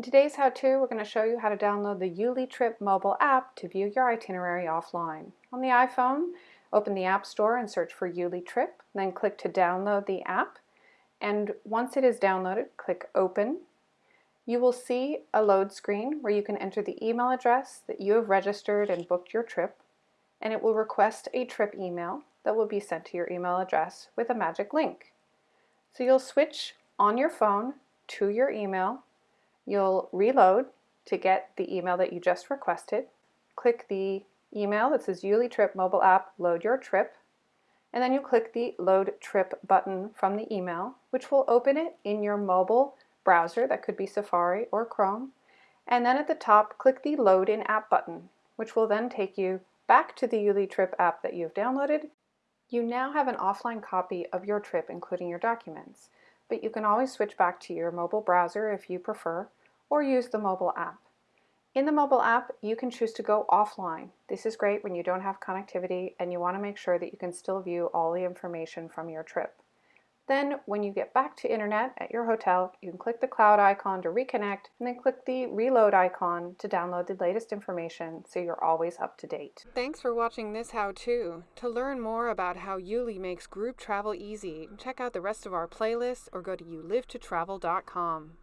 In today's how-to, we're going to show you how to download the YouLi Trip mobile app to view your itinerary offline. On the iPhone, open the App Store and search for YouLi Trip, then click to download the app. And once it is downloaded, click Open. You will see a load screen where you can enter the email address that you have registered and booked your trip, and it will request a trip email that will be sent to your email address with a magic link. So you'll switch on your phone to your email You'll reload to get the email that you just requested. Click the email that says YouLi Trip mobile app, load your trip. And then you click the load trip button from the email, which will open it in your mobile browser. That could be Safari or Chrome. And then at the top, click the load in app button, which will then take you back to the YouLi Trip app that you've downloaded. You now have an offline copy of your trip, including your documents, but you can always switch back to your mobile browser if you prefer, or use the mobile app. In the mobile app, you can choose to go offline. This is great when you don't have connectivity and you want to make sure that you can still view all the information from your trip. Then when you get back to internet at your hotel, you can click the cloud icon to reconnect and then click the reload icon to download the latest information so you're always up to date. Thanks for watching this how-to. To learn more about how YouLi makes group travel easy, check out the rest of our playlists or go to youlivetotravel.com.